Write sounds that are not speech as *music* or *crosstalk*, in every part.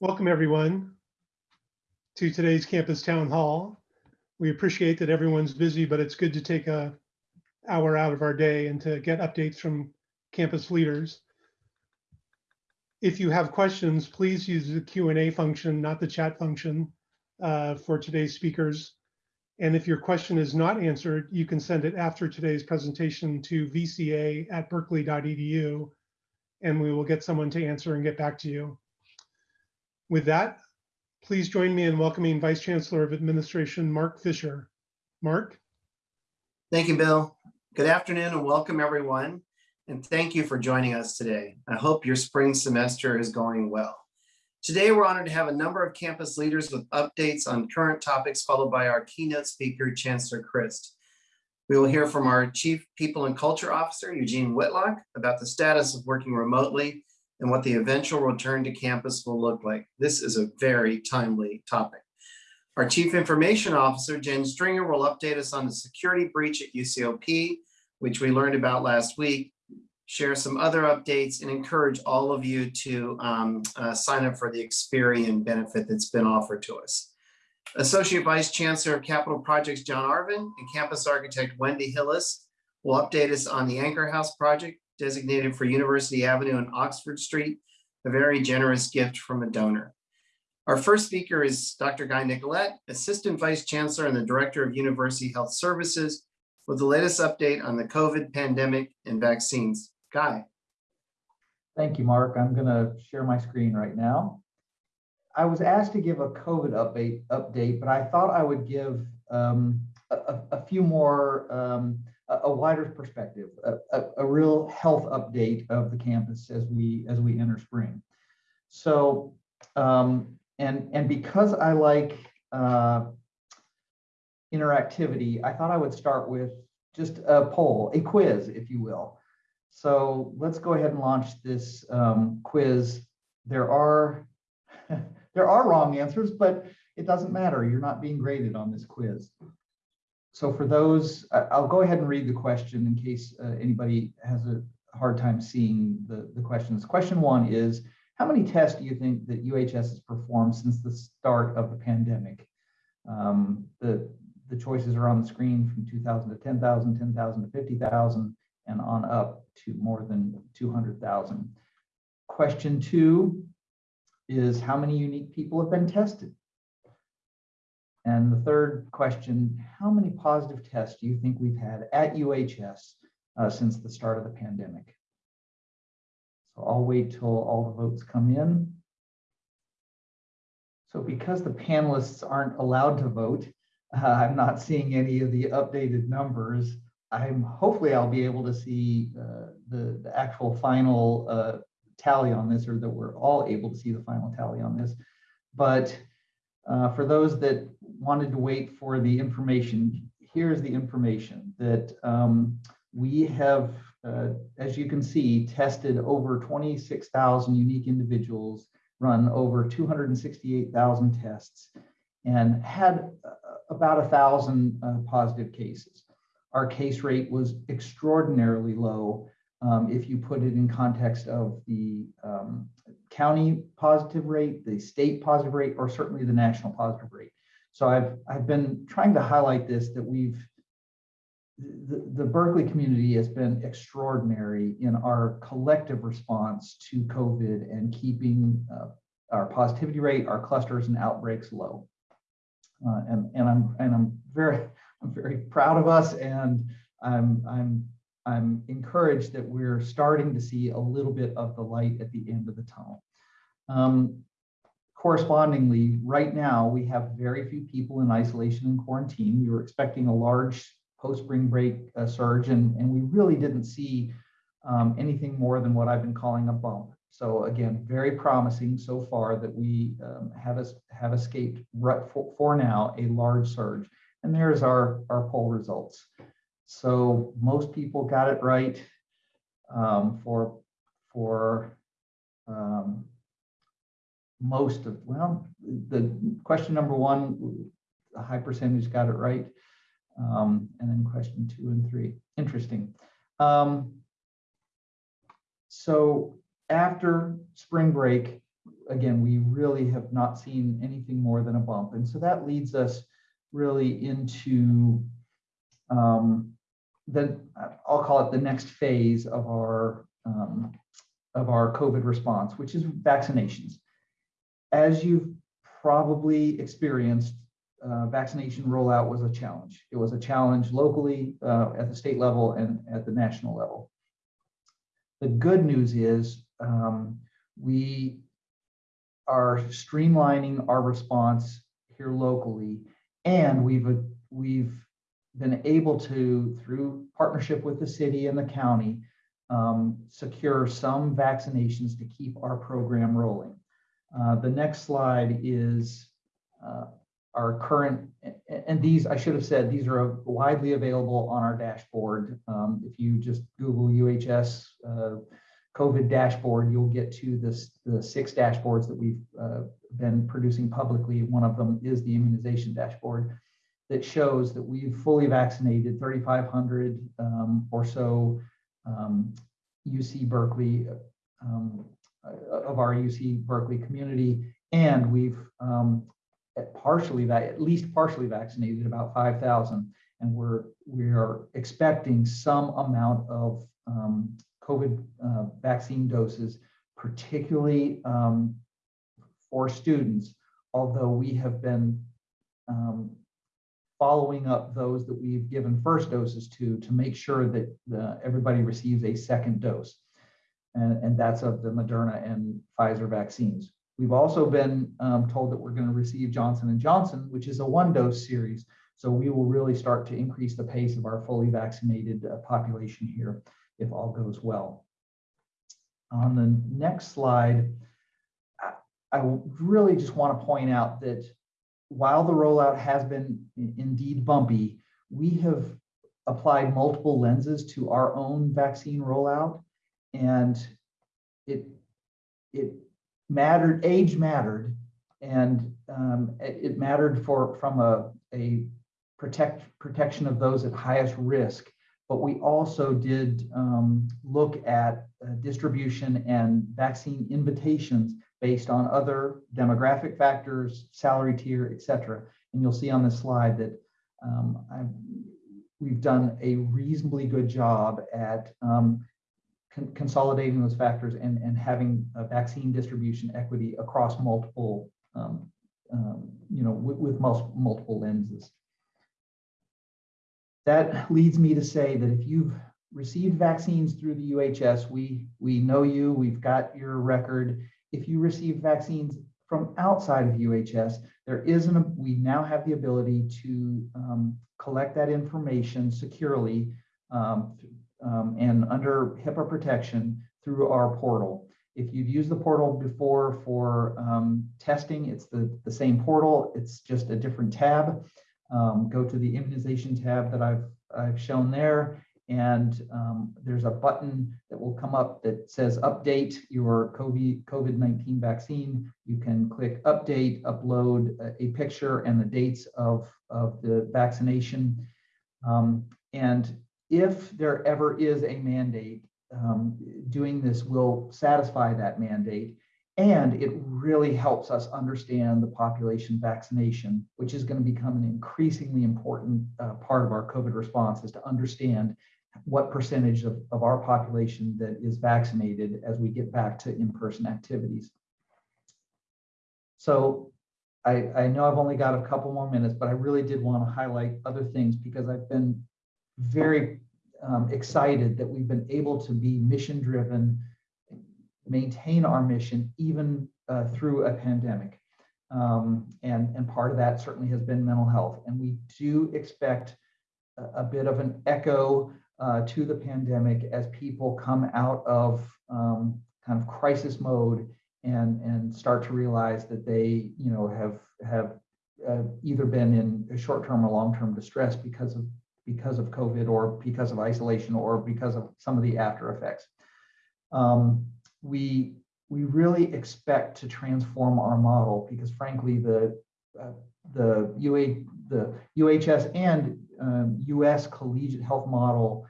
Welcome, everyone, to today's campus town hall. We appreciate that everyone's busy, but it's good to take a hour out of our day and to get updates from campus leaders. If you have questions, please use the Q and A function, not the chat function, uh, for today's speakers. And if your question is not answered, you can send it after today's presentation to vca at berkeley.edu, and we will get someone to answer and get back to you. With that, please join me in welcoming Vice Chancellor of Administration, Marc Fisher. Marc? Thank you, Bill. Good afternoon and welcome everyone. And thank you for joining us today. I hope your spring semester is going well. Today, we're honored to have a number of campus leaders with updates on current topics, followed by our keynote speaker, Chancellor Christ. We will hear from our Chief People and Culture Officer, Eugene Whitlock, about the status of working remotely and what the eventual return to campus will look like. This is a very timely topic. Our Chief Information Officer, Jen Stringer, will update us on the security breach at UCOP, which we learned about last week, share some other updates, and encourage all of you to um, uh, sign up for the Experian benefit that's been offered to us. Associate Vice Chancellor of Capital Projects, John Arvin, and Campus Architect Wendy Hillis will update us on the Anchor House project designated for University Avenue and Oxford Street, a very generous gift from a donor. Our first speaker is Dr. Guy Nicolette, Assistant Vice Chancellor and the Director of University Health Services, with the latest update on the COVID pandemic and vaccines. Guy. Thank you, Marc. I'm going to share my screen right now. I was asked to give a COVID update, update but I thought I would give um, a, a, few more, um, a, a, wider perspective, a, a, real health update of the campus as we as we enter spring. So, um, and and because I like uh, interactivity, I thought I would start with just a poll, a quiz, if you will. So let's go ahead and launch this um, quiz. There are *laughs* there are wrong answers, but it doesn't matter. You're not being graded on this quiz. So for those, I'll go ahead and read the question in case uh, anybody has a hard time seeing the, the questions. Question one is, how many tests do you think that UHS has performed since the start of the pandemic? Um, the, the choices are on the screen from 2,000 to 10,000, 10,000 to 50,000, and on up to more than 200,000. Question two is how many unique people have been tested? And the third question, how many positive tests do you think we've had at UHS uh, since the start of the pandemic? So I'll wait till all the votes come in. So because the panelists aren't allowed to vote, uh, *laughs* I'm not seeing any of the updated numbers. I'm hopefully I'll be able to see uh, the, the actual final uh, tally on this or that we're all able to see the final tally on this. But uh, for those that wanted to wait for the information, here's the information that um, we have, uh, as you can see, tested over 26,000 unique individuals, run over 268,000 tests, and had uh, about a thousand uh, positive cases our case rate was extraordinarily low um, if you put it in context of the um, county positive rate, the state positive rate, or certainly the national positive rate. So I've, I've been trying to highlight this that we've, the, the Berkeley community has been extraordinary in our collective response to COVID and keeping uh, our positivity rate, our clusters and outbreaks low. Uh, and, and I'm and I'm very *laughs* I'm very proud of us and I'm, I'm, I'm encouraged that we're starting to see a little bit of the light at the end of the tunnel. Um, correspondingly, right now we have very few people in isolation and quarantine. We were expecting a large post-spring break uh, surge and, and we really didn't see um, anything more than what I've been calling a bump. So again, very promising so far that we um, have, have escaped for, for now a large surge. And there's our, our poll results. So most people got it right um, for, for um, most of, well, the question number one, a high percentage got it right. Um, and then question two and three, interesting. Um, so after spring break, again, we really have not seen anything more than a bump. And so that leads us really into um, the, I'll call it the next phase of our, um, of our COVID response, which is vaccinations. As you've probably experienced, uh, vaccination rollout was a challenge. It was a challenge locally, uh, at the state level and at the national level. The good news is um, we are streamlining our response here locally, and we've we've been able to, through partnership with the city and the county, um, secure some vaccinations to keep our program rolling. Uh, the next slide is uh, our current, and these, I should have said, these are widely available on our dashboard. Um, if you just Google UHS uh, COVID dashboard, you'll get to this, the six dashboards that we've uh, been producing publicly. One of them is the immunization dashboard that shows that we've fully vaccinated 3,500 um, or so um, UC Berkeley um, of our UC Berkeley community, and we've um, partially, at least partially vaccinated about 5,000, and we're we are expecting some amount of um, COVID uh, vaccine doses, particularly um, for students, although we have been um, following up those that we've given first doses to, to make sure that the, everybody receives a second dose. And, and that's of the Moderna and Pfizer vaccines. We've also been um, told that we're going to receive Johnson & Johnson, which is a one-dose series. So we will really start to increase the pace of our fully vaccinated uh, population here if all goes well. On the next slide, I, I really just want to point out that while the rollout has been indeed bumpy, we have applied multiple lenses to our own vaccine rollout and it it mattered age mattered and um, it, mattered for from a, a protect protection of those at highest risk but we also did um, look at uh, distribution and vaccine invitations based on other demographic factors, salary tier, et cetera. And you'll see on this slide that um, we've done a reasonably good job at um, con consolidating those factors and, and having vaccine distribution equity across multiple, um, um you know, with, multiple lenses. That leads me to say that if you've received vaccines through the UHS, we, we know you, we've got your record, if you receive vaccines from outside of UHS, there isn't we now have the ability to um, collect that information securely um, um, and under HIPAA protection through our portal. If you've used the portal before for um, testing, it's the, the same portal, it's just a different tab. Um, go to the immunization tab that I've, I've shown there and um, there's a button that will come up that says update your COVID-19 vaccine. You can click update, upload a, picture and the dates of, of the vaccination. Um, and if there ever is a mandate, um, doing this will satisfy that mandate. And it really helps us understand the population vaccination, which is going to become an increasingly important uh, part of our COVID response is to understand what percentage of, of our population that is vaccinated as we get back to in-person activities. So I, I know I've only got a couple more minutes, but I really did want to highlight other things because I've been very um, excited that we've been able to be mission driven, maintain our mission even uh, through a pandemic. Um, and, and part of that certainly has been mental health. And we do expect a, a bit of an echo uh, to the pandemic as people come out of um, kind of crisis mode and and start to realize that they you know have have uh, either been in a short-term or long-term distress because of because of COVID or because of isolation or because of some of the after effects. Um, we we really expect to transform our model because frankly the uh, the UA the UHS and um, US collegiate health model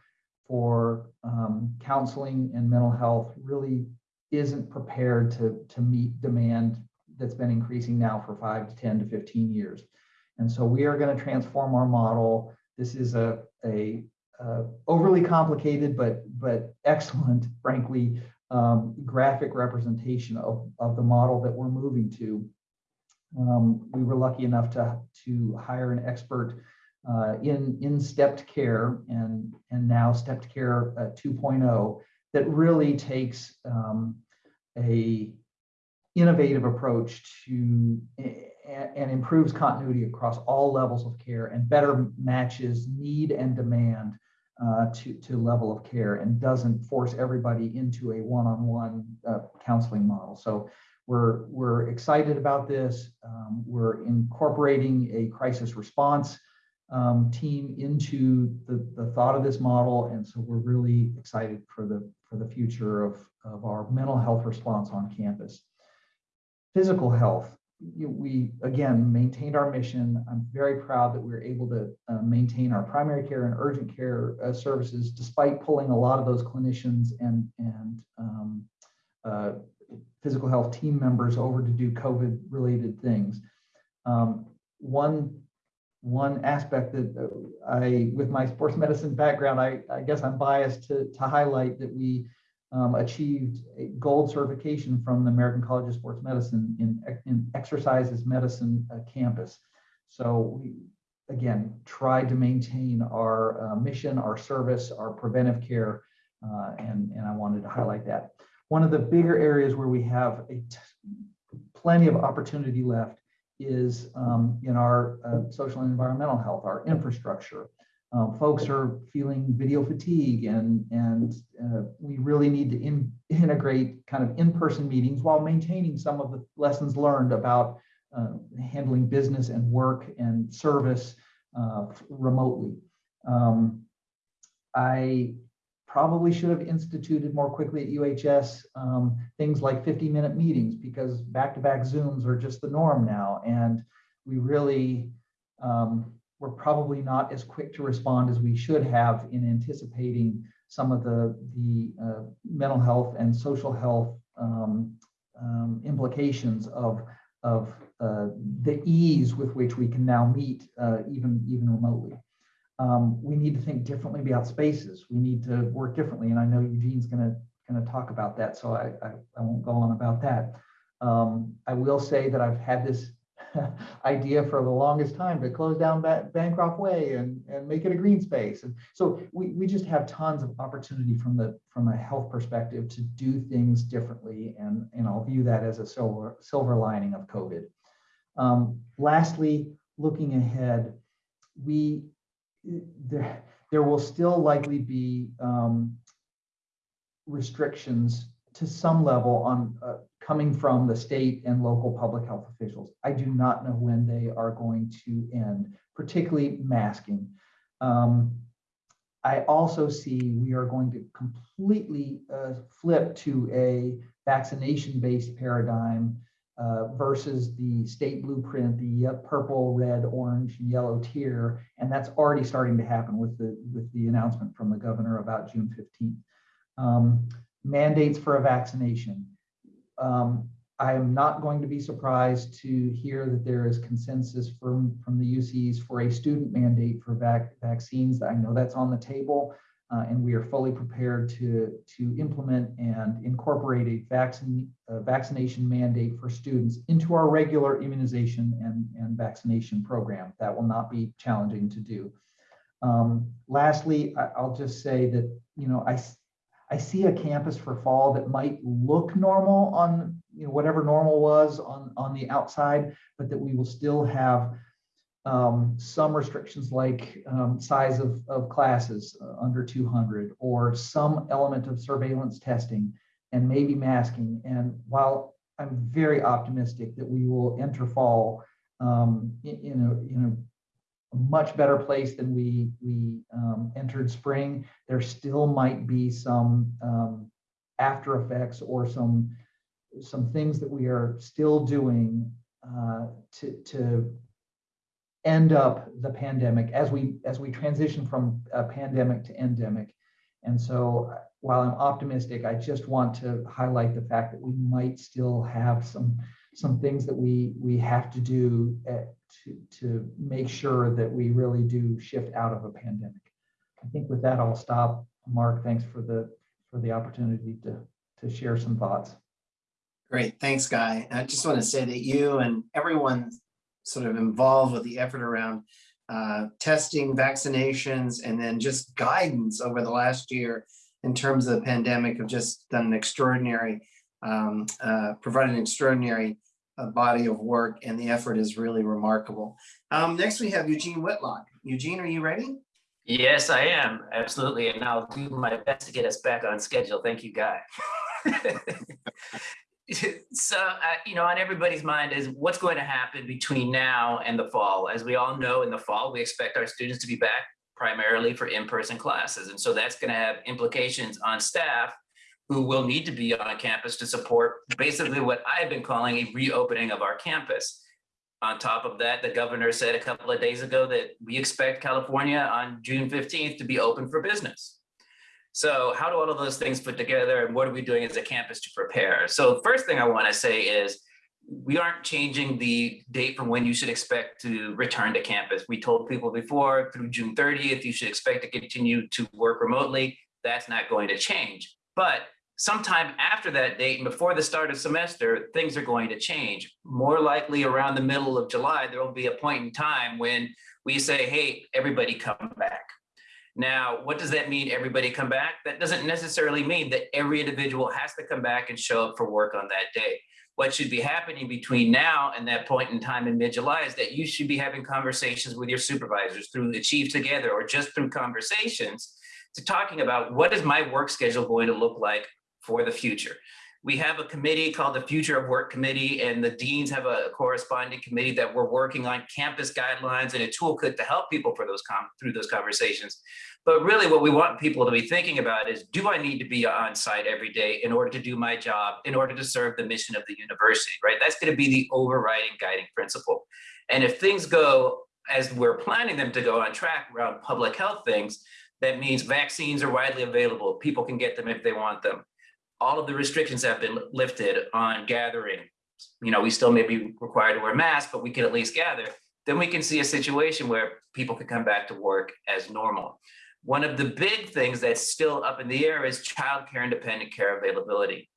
for um, counseling and mental health really isn't prepared to, to meet demand that's been increasing now for five to 10 to 15 years. And so we are going to transform our model. This is a, a uh, overly complicated, but, but excellent, *laughs* frankly, um, graphic representation of, of the model that we're moving to. Um, we were lucky enough to, to hire an expert uh, in, in stepped care and, and now stepped care uh, 2.0 that really takes um, a innovative approach to and improves continuity across all levels of care and better matches need and demand uh, to, to level of care and doesn't force everybody into a one-on-one uh, counseling model. So we're, we're excited about this. Um, we're incorporating a crisis response um, team into the, the thought of this model. And so we're really excited for the, for the future of, of our mental health response on campus. Physical health, we again maintained our mission. I'm very proud that we were able to uh, maintain our primary care and urgent care uh, services despite pulling a lot of those clinicians and, and um, uh, physical health team members over to do COVID related things. Um, one one aspect that uh, I, with my sports medicine background, I, I guess I'm biased to, to highlight that we um, achieved a gold certification from the American College of Sports Medicine in, in Exercise is Medicine uh, campus. So we, again, tried to maintain our uh, mission, our service, our preventive care, uh, and, and I wanted to highlight that. One of the bigger areas where we have a plenty of opportunity left is um, in our uh, social and environmental health, our infrastructure. Um, folks are feeling video fatigue and, and uh, we really need to in, integrate kind of in-person meetings while maintaining some of the lessons learned about uh, handling business and work and service uh, remotely. Um, I probably should have instituted more quickly at UHS um, things like 50 minute meetings because back-to-back Zooms are just the norm now. And we really, um, we're probably not as quick to respond as we should have in anticipating some of the, the uh, mental health and social health um, um implications of, of uh, the ease with which we can now meet uh, even, even remotely um, we need to think differently about spaces. We need to work differently. And I know Eugene's going to going to talk about that, so I, I, I, won't go on about that. Um, I will say that I've had this *laughs* idea for the longest time to close down Bancroft Way and, and make it a green space. And so we, we just have tons of opportunity from the from a health perspective to do things differently. And, and I'll view that as a silver, silver lining of COVID. Um, lastly, looking ahead, we there, there will still likely be um, restrictions to some level on uh, coming from the state and local public health officials. I do not know when they are going to end, particularly masking. Um, I also see we are going to completely uh, flip to a vaccination-based paradigm uh, versus the state blueprint, the purple, red, orange, and yellow tier, and that's already starting to happen with the with the announcement from the governor about June 15th. Um, mandates for a vaccination. Um, I am not going to be surprised to hear that there is consensus from, from the UCs for a student mandate for vac vaccines. I know that's on the table uh, and we are fully prepared to, to implement and incorporate a vaccine, vaccination mandate for students into our regular immunization and, and vaccination program. That will not be challenging to do. Um, lastly, I, will just say that, you know, I, I see a campus for fall that might look normal on, you know, whatever normal was on, on the outside, but that we will still have um, some restrictions like um, size of, of classes uh, under 200 or some element of surveillance testing and maybe masking. And while I'm very optimistic that we will enter fall um, in, in, much better place than we, we um, entered spring, there still might be some um, after effects or some, some things that we are still doing uh, to, to end up the pandemic as we as we transition from a pandemic to endemic. And so while I'm optimistic, I just want to highlight the fact that we might still have some, some things that we, we have to do uh, to, to make sure that we really do shift out of a pandemic. I think with that, I'll stop. Marc, thanks for the, for the opportunity to, to share some thoughts. Great, thanks, Guy. I just want to say that you and everyone sort of involved with the effort around uh, testing, vaccinations, and then just guidance over the last year in terms of the pandemic have just done an extraordinary, um, uh, provided an extraordinary body of work, and the effort is really remarkable. Um, next, we have Eugene Whitlock. Eugene, are you ready? Yes, I am, absolutely, and I'll do my best to get us back on schedule. Thank you, Guy. *laughs* So, uh, you know, on everybody's mind is what's going to happen between now and the fall. As we all know, in the fall, we expect our students to be back primarily for in-person classes. And so that's going to have implications on staff who will need to be on campus to support basically what I've been calling a reopening of our campus. On top of that, the governor said a couple of days ago that we expect California on June 15th to be open for business. So how do all of those things fit together and what are we doing as a campus to prepare? So first thing I want to say is we aren't changing the date from when you should expect to return to campus. We told people before through June 30th, you should expect to continue to work remotely. That's not going to change. But sometime after that date and before the start of semester, things are going to change. More likely around the middle of July, there will be a point in time when we say, hey, everybody come back. Now, what does that mean, everybody come back? That doesn't necessarily mean that every individual has to come back and show up for work on that day. What should be happening between now and that point in time in mid-July is that you should be having conversations with your supervisors through the chief together or just through conversations to talking about what is my work schedule going to look like for the future. We have a committee called the Future of Work Committee, and the deans have a corresponding committee that we're working on campus guidelines and a toolkit to help people for those through those conversations. But really what we want people to be thinking about is, do I need to be on site every day in order to do my job, in order to serve the mission of the university, right? That's gonna be the overriding guiding principle. And if things go as we're planning them to go on track around public health things, that means vaccines are widely available. People can get them if they want them. All of the restrictions have been lifted on gathering. You know, we still may be required to wear masks, but we can at least gather. Then we can see a situation where people can come back to work as normal. One of the big things that's still up in the air is childcare and dependent care availability.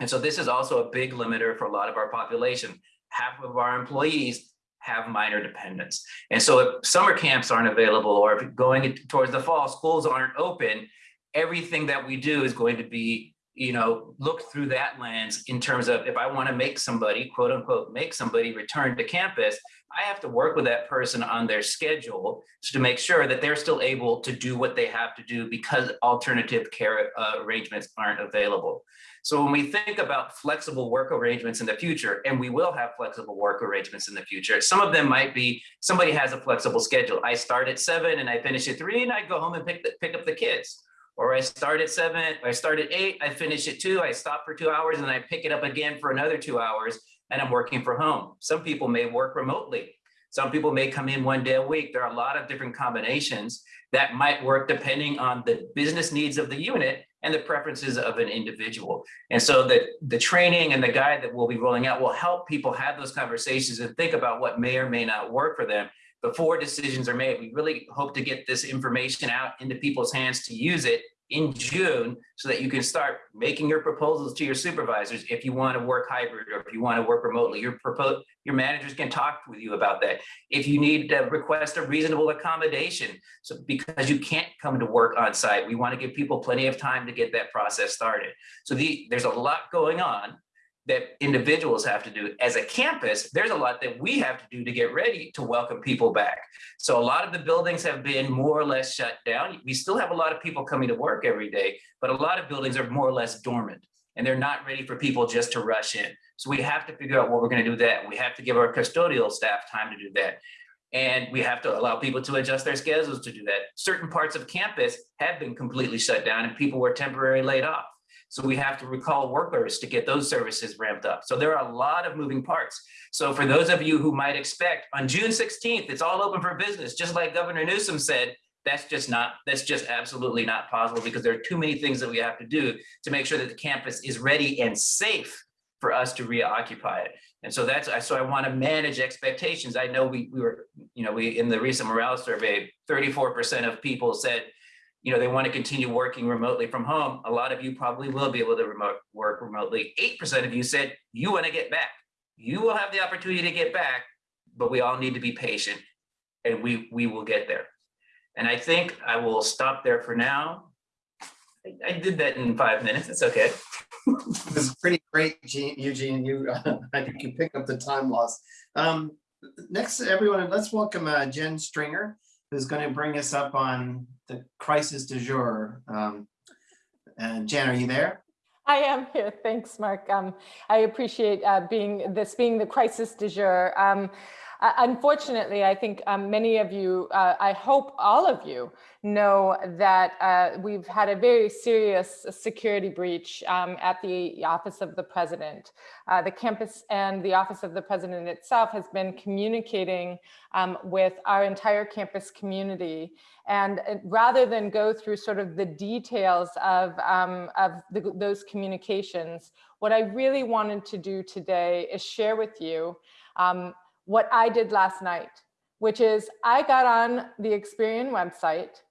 And so this is also a big limiter for a lot of our population. Half of our employees have minor dependents. And so if summer camps aren't available or if going towards the fall, schools aren't open, everything that we do is going to be, you know, look through that lens in terms of if I want to make somebody, quote unquote, make somebody return to campus, I have to work with that person on their schedule to make sure that they're still able to do what they have to do because alternative care uh, arrangements aren't available. So when we think about flexible work arrangements in the future, and we will have flexible work arrangements in the future, some of them might be somebody has a flexible schedule. I start at seven and I finish at three and I go home and pick, the, pick up the kids. Or I start at seven, I start at eight, I finish at two, I stop for two hours and I pick it up again for another two hours and I'm working from home. Some people may work remotely. Some people may come in one day a week. There are a lot of different combinations that might work depending on the business needs of the unit and the preferences of an individual. And so the, the training and the guide that we'll be rolling out will help people have those conversations and think about what may or may not work for them before decisions are made. We really hope to get this information out into people's hands to use it in June so that you can start making your proposals to your supervisors if you want to work hybrid or if you want to work remotely. Your your managers can talk with you about that. If you need to request a reasonable accommodation, so because you can't come to work on site, we want to give people plenty of time to get that process started. So the, there's a lot going on that individuals have to do. As a campus, there's a lot that we have to do to get ready to welcome people back. So a lot of the buildings have been more or less shut down. We still have a lot of people coming to work every day, but a lot of buildings are more or less dormant and they're not ready for people just to rush in. So we have to figure out what we're gonna do that. We have to give our custodial staff time to do that. And we have to allow people to adjust their schedules to do that. Certain parts of campus have been completely shut down and people were temporarily laid off. So we have to recall workers to get those services ramped up. So there are a lot of moving parts. So for those of you who might expect on June 16th, it's all open for business, just like Governor Newsom said, that's just not, that's just absolutely not possible because there are too many things that we have to do to make sure that the campus is ready and safe for us to reoccupy it. And so that's, I so I want to manage expectations. I know we, we were, you know, we, in the recent morale survey, 34% of people said, you know, they want to continue working remotely from home. A lot of you probably will be able to remote work remotely. 8% of you said you want to get back. You will have the opportunity to get back, but we all need to be patient and we, we will get there. And I think I will stop there for now. I, I did that in five minutes. It's okay. It was pretty great, Gene- Eugene. You, *laughs* I think you picked up the time loss. Um, next, everyone, let's welcome uh, Jen Stringer, who's going to bring us up on the crisis du jour. Um, and Jen, are you there? I am here. Thanks, Marc. Um, I appreciate uh, being this being the crisis du jour. Um, unfortunately, I think um, many of you, uh, I hope all of you know that uh, we've had a very serious security breach um, at the office of the president. Uh, the campus and the office of the president itself has been communicating um, with our entire campus community. And uh, rather than go through sort of the details of, um, of the, those communications, what I really wanted to do today is share with you um, what I did last night, which is I got on the Experian website.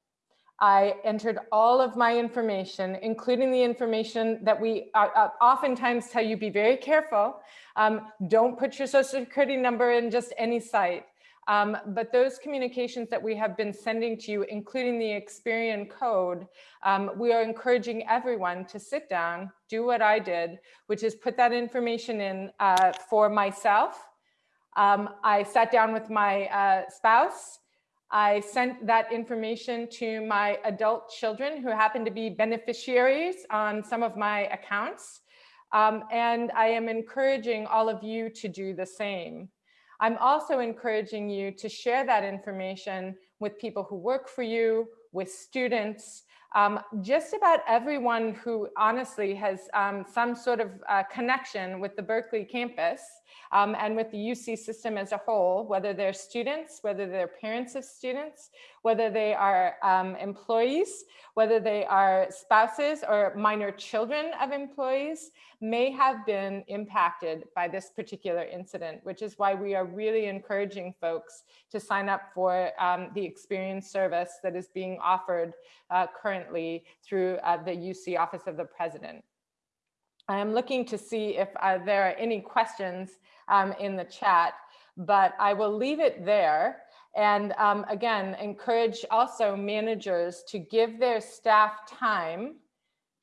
I entered all of my information, including the information that we uh, uh, oftentimes tell you be very careful. Um, don't put your social security number in just any site. Um, but those communications that we have been sending to you, including the Experian code, um, we are encouraging everyone to sit down, do what I did, which is put that information in uh, for myself, um, I sat down with my uh, spouse. I sent that information to my adult children who happen to be beneficiaries on some of my accounts. Um, and I am encouraging all of you to do the same. I'm also encouraging you to share that information with people who work for you, with students, um, just about everyone who honestly has um, some sort of uh, connection with the Berkeley campus um, and with the UC system as a whole, whether they're students, whether they're parents of students, whether they are um, employees, whether they are spouses or minor children of employees, may have been impacted by this particular incident, which is why we are really encouraging folks to sign up for um, the Experian service that is being offered uh, currently through uh, the UC Office of the President. I am looking to see if uh, there are any questions um, in the chat, but I will leave it there. And um, again, encourage also managers to give their staff time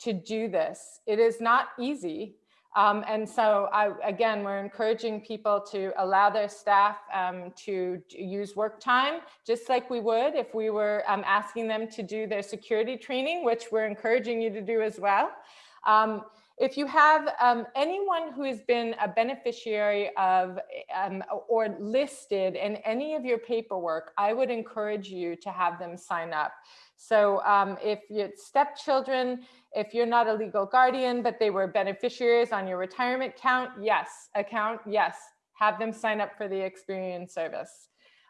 to do this. It is not easy. Um, and so I, again, we're encouraging people to allow their staff um, to use work time, just like we would if we were um, asking them to do their security training, which we're encouraging you to do as well. If you have um, anyone who has been a beneficiary of um, or listed in any of your paperwork, I would encourage you to have them sign up. So um, if you're stepchildren, if you're not a legal guardian, but they were beneficiaries on your retirement account, yes, account, yes, have them sign up for the Experian service.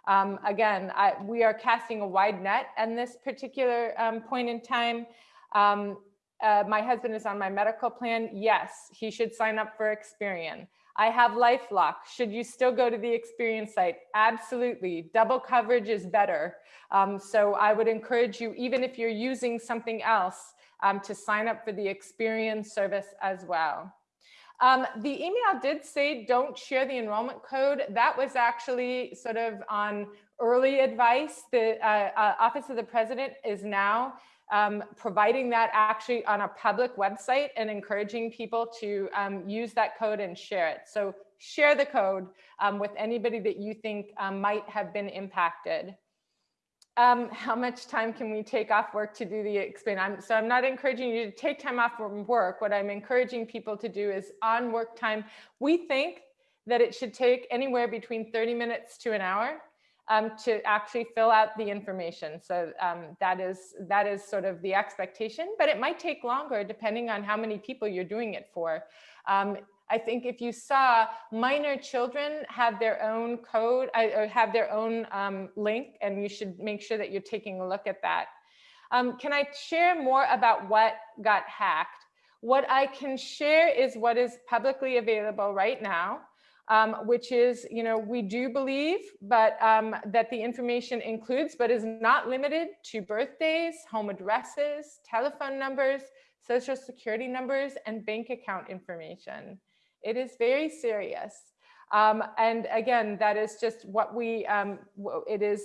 Um, again, I, we are casting a wide net in this particular um, point in time. Um, uh, my husband is on my medical plan. Yes, he should sign up for Experian. I have LifeLock. Should you still go to the Experian site? Absolutely. Double coverage is better. Um, so I would encourage you, even if you're using something else, um, to sign up for the Experian service as well. Um, the email did say don't share the enrollment code. That was actually sort of on early advice. The uh, uh, Office of the President is now um, providing that actually on a public website and encouraging people to um, use that code and share it. So share the code um, with anybody that you think um, might have been impacted. Um, how much time can we take off work to do the Experian? I'm, so I'm not encouraging you to take time off from work. What I'm encouraging people to do is on work time. We think that it should take anywhere between 30 minutes to an hour. Um, to actually fill out the information. So um, that is that is sort of the expectation, but it might take longer depending on how many people you're doing it for. Um, I think if you saw minor children have their own code uh, or have their own um, link, and you should make sure that you're taking a look at that. Um, can I share more about what got hacked? What I can share is what is publicly available right now, um, which is, you know, we do believe, but um, that the information includes, but is not limited to birthdays, home addresses, telephone numbers, social security numbers, and bank account information. It is very serious. Um, and again, that is just what we, um, it is,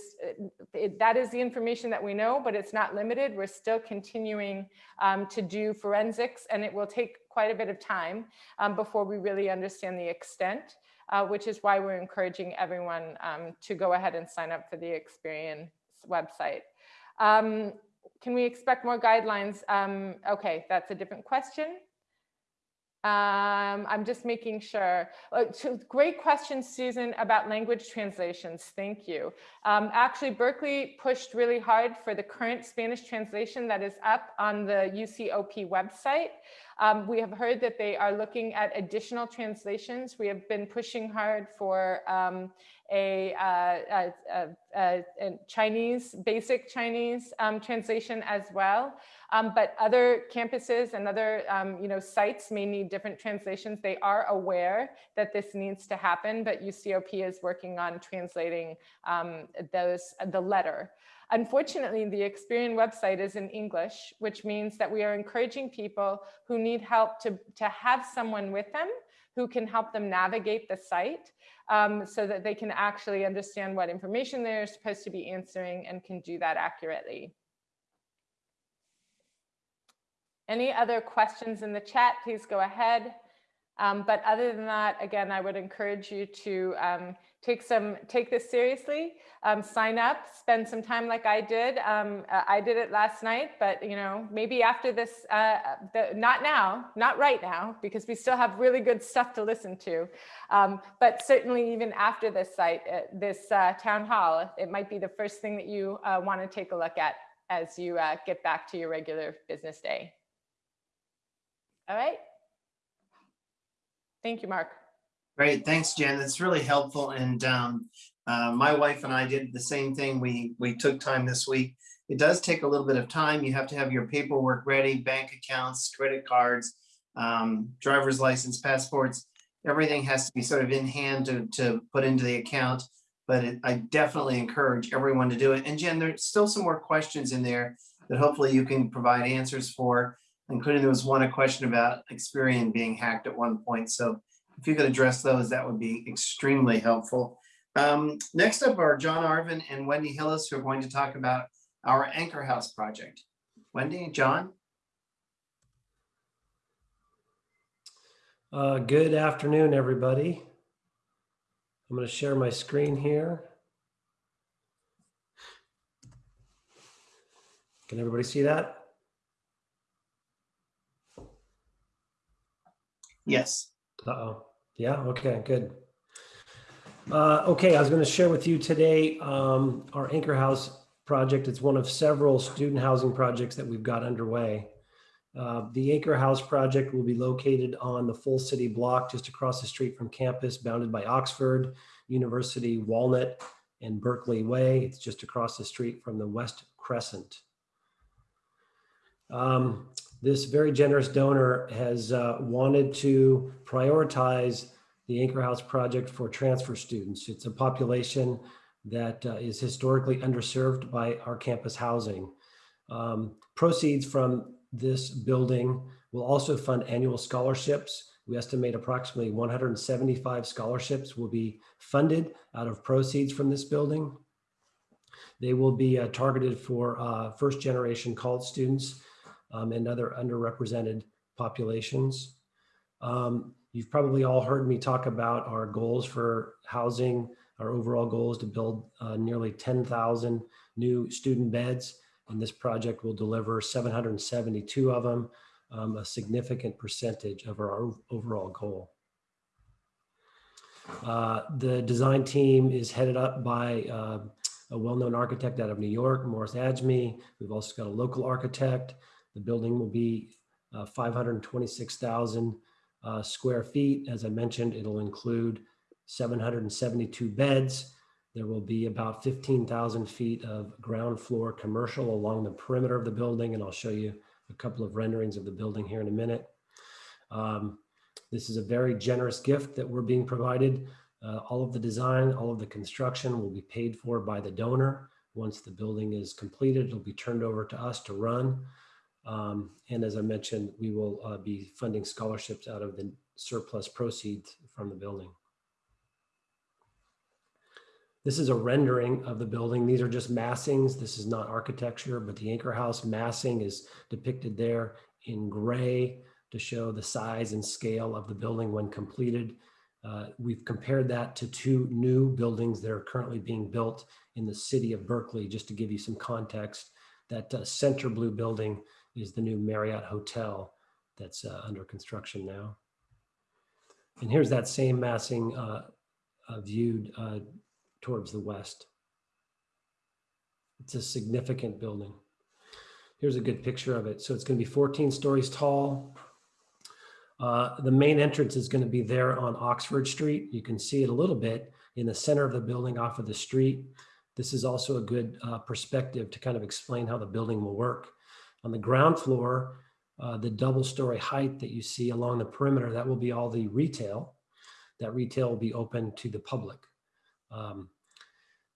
it, that is the information that we know, but it's not limited. We're still continuing um, to do forensics and it will take quite a bit of time um, before we really understand the extent, uh, which is why we're encouraging everyone um, to go ahead and sign up for the Experian website. Um, can we expect more guidelines? Um, okay, that's a different question. Um, I'm just making sure. Uh, so great question, Susan, about language translations. Thank you. Um, actually, Berkeley pushed really hard for the current Spanish translation that is up on the UCOP website. Um, we have heard that they are looking at additional translations. We have been pushing hard for um, a, uh, a, a, a, Chinese, basic Chinese um, translation as well. Um, but other campuses and other um, you know, sites may need different translations. They are aware that this needs to happen, but UCOP is working on translating um, those, the letter. Unfortunately, the Experian website is in English, which means that we are encouraging people who need help to, to have someone with them who can help them navigate the site um, so that they can actually understand what information they're supposed to be answering and can do that accurately. Any other questions in the chat, please go ahead. Um, but other than that, again, I would encourage you to um, take some take this seriously. Um, sign up, spend some time like I did. Um, uh, I did it last night, but you know, maybe after this, uh, the, not now, not right now, because we still have really good stuff to listen to. Um, but certainly, even after this site, uh, this uh, town hall, it might be the first thing that you uh, want to take a look at as you uh, get back to your regular business day. All right. Thank you, Marc. Great, thanks, Jen. That's really helpful. And um, uh, my wife and I did the same thing. We we took time this week. It does take a little bit of time. You have to have your paperwork ready, bank accounts, credit cards, um, driver's license, passports. Everything has to be sort of in hand to, to put into the account. But it, I definitely encourage everyone to do it. And Jen, there's still some more questions in there that hopefully you can provide answers for, including there was one a question about Experian being hacked at one point. So if you could address those, that would be extremely helpful. Um, next up are John Arvin and Wendy Hillis, who are going to talk about our Anchor House project. Wendy, John? Uh, good afternoon, everybody. I'm going to share my screen here. Can everybody see that? Yes. Uh-oh. Yeah, okay, good. Uh, okay, I was going to share with you today um, our Anchor House project. It's one of several student housing projects that we've got underway. Uh, the Anchor House project will be located on the Full City block just across the street from campus, bounded by Oxford, University, Walnut, and Berkeley Way. It's just across the street from the West Crescent. Um, this very generous donor has uh, wanted to prioritize the Anchor House project for transfer students. It's a population that uh, is historically underserved by our campus housing. Um, proceeds from this building will also fund annual scholarships. We estimate approximately 175 scholarships will be funded out of proceeds from this building. They will be uh, targeted for uh, first generation college students um, and other underrepresented populations. Um, you've probably all heard me talk about our goals for housing. Our overall goal is to build uh, nearly 10,000 new student beds, and this project will deliver 772 of them, um, a significant percentage of our overall goal. Uh, The design team is headed up by uh, a well-known architect out of New York, Morris Adjmi. We've also got a local architect. The building will be uh, 526,000 uh, square feet. As I mentioned, it'll include 772 beds. There will be about 15,000 feet of ground floor commercial along the perimeter of the building, and I'll show you a couple of renderings of the building here in a minute. Um, This is a very generous gift that we're being provided. Uh, All of the design, all of the construction will be paid for by the donor. Once the building is completed, it'll be turned over to us to run. Um, And as I mentioned, we will uh, be funding scholarships out of the surplus proceeds from the building. This is a rendering of the building. These are just massings. This is not architecture, but the Anchor House massing is depicted there in gray to show the size and scale of the building when completed. Uh, We've compared that to two new buildings that are currently being built in the city of Berkeley, just to give you some context. That uh, center blue building is the new Marriott Hotel that's uh, under construction now. And here's that same massing uh, uh, viewed uh, towards the west. It's a significant building. Here's a good picture of it. So it's going to be 14 stories tall. Uh, the main entrance is going to be there on Oxford Street. You can see it a little bit in the center of the building off of the street. This is also a good uh, perspective to kind of explain how the building will work. On the ground floor, uh, the double story height that you see along the perimeter, that will be all the retail. That retail will be open to the public. Um,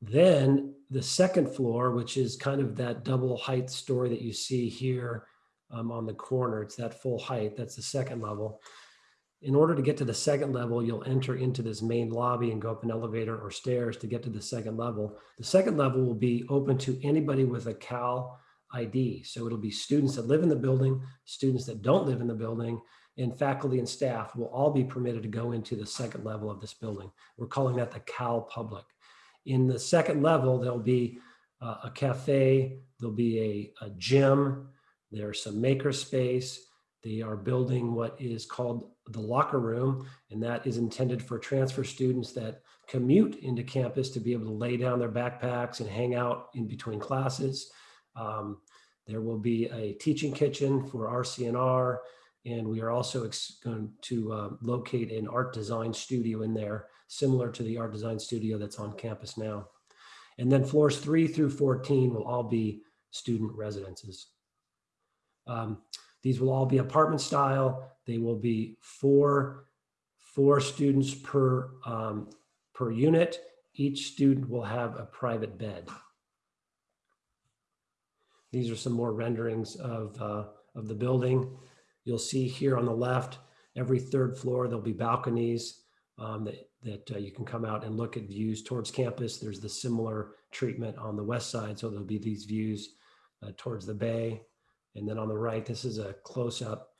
then the second floor, which is kind of that double height story that you see here um, on the corner, it's that full height. That's the second level. In order to get to the second level, you'll enter into this main lobby and go up an elevator or stairs to get to the second level. The second level will be open to anybody with a Cal ID. So it'll be students that live in the building, students that don't live in the building, and faculty and staff will all be permitted to go into the second level of this building. We're calling that the Cal Public. In the second level, there'll be uh, a cafe, there'll be a, a gym, there's some maker space. They are building what is called the locker room, and that is intended for transfer students that commute into campus to be able to lay down their backpacks and hang out in between classes. Um, there will be a teaching kitchen for RCNR, and we are also going to uh, locate an art design studio in there, similar to the art design studio that's on campus now. And then floors three through 14 will all be student residences. Um, these will all be apartment style. They will be four, four students per, um, per unit. Each student will have a private bed. These are some more renderings of, uh, of the building. You'll see here on the left, every third floor, there'll be balconies um, that, that uh, you can come out and look at views towards campus. There's the similar treatment on the west side. So there'll be these views uh, towards the bay. And then on the right, this is a close up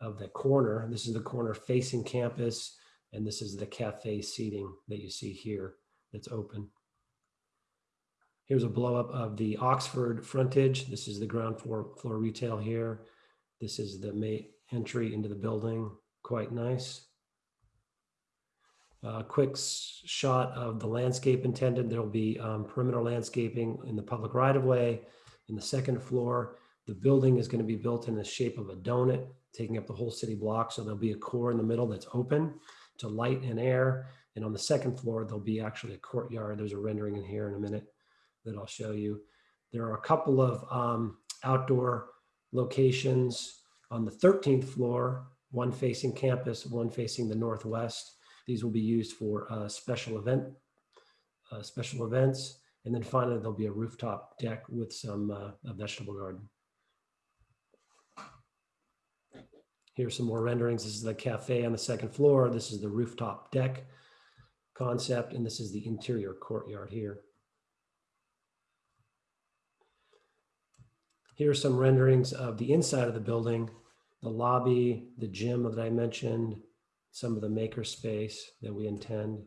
of the corner. This is the corner facing campus. And this is the cafe seating that you see here that's open. Here's a blow up of the Oxford frontage. This is the ground floor, floor retail here. This is the main entry into the building. Quite nice. A quick shot of the landscape intended. There'll be um, perimeter landscaping in the public right of way. In the second floor, the building is going to be built in the shape of a donut, taking up the whole city block. So there'll be a core in the middle that's open to light and air. And on the second floor, there'll be actually a courtyard. There's a rendering in here in a minute that I'll show you. There are a couple of um, outdoor locations on the 13th floor, one facing campus, one facing the northwest. These will be used for uh, special event, uh, special events. And then finally, there'll be a rooftop deck with some uh, a vegetable garden. Here's some more renderings. This is the cafe on the second floor. This is the rooftop deck concept, and this is the interior courtyard here. Here are some renderings of the inside of the building, the lobby, the gym that I mentioned, some of the maker space that we intend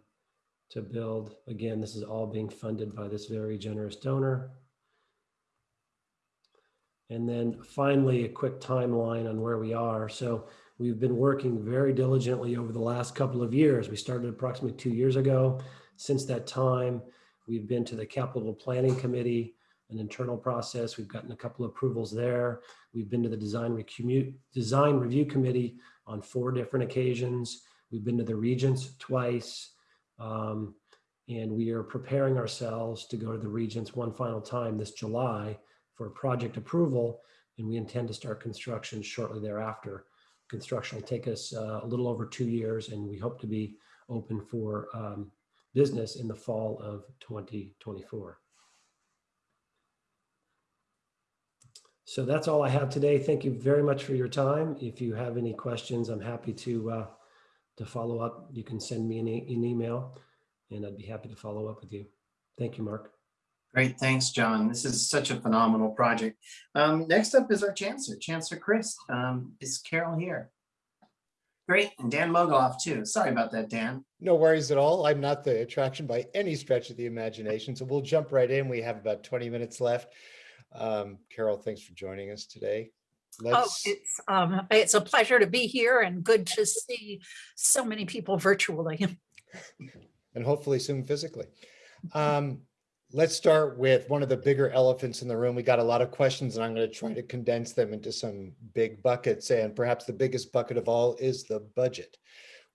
to build. Again, this is all being funded by this very generous donor. And then finally, a quick timeline on where we are. So We've been working very diligently over the last couple of years. We started approximately two years ago. Since that time, we've been to the capital planning committee, an internal process. We've gotten a couple approvals there. We've been to the design recommute, design review committee on four different occasions. We've been to the regents twice. Um, and we are preparing ourselves to go to the regents one final time this July for project approval. And we intend to start construction shortly thereafter. Construction will take us uh, a little over two years and we hope to be open for um, business in the fall of 2024. So that's all I have today. Thank you very much for your time. If you have any questions, I'm happy to uh, to follow up. You can send me an, e- an email and I'd be happy to follow up with you. Thank you, Marc. Great, thanks, John. This is such a phenomenal project. Um, next up is our Chancellor, Chancellor Christ. Um, is Carol here? Great, and Dan Mogulof too. Sorry about that, Dan. No worries at all. I'm not the attraction by any stretch of the imagination, so we'll jump right in. We have about 20 minutes left. Um, Carol, thanks for joining us today. Oh, Let's, it's, um, it's a pleasure to be here and good to see so many people virtually. *laughs* and hopefully soon physically. Um, let's start with one of the bigger elephants in the room. We got a lot of questions and I'm going to try to condense them into some big buckets. And perhaps the biggest bucket of all is the budget.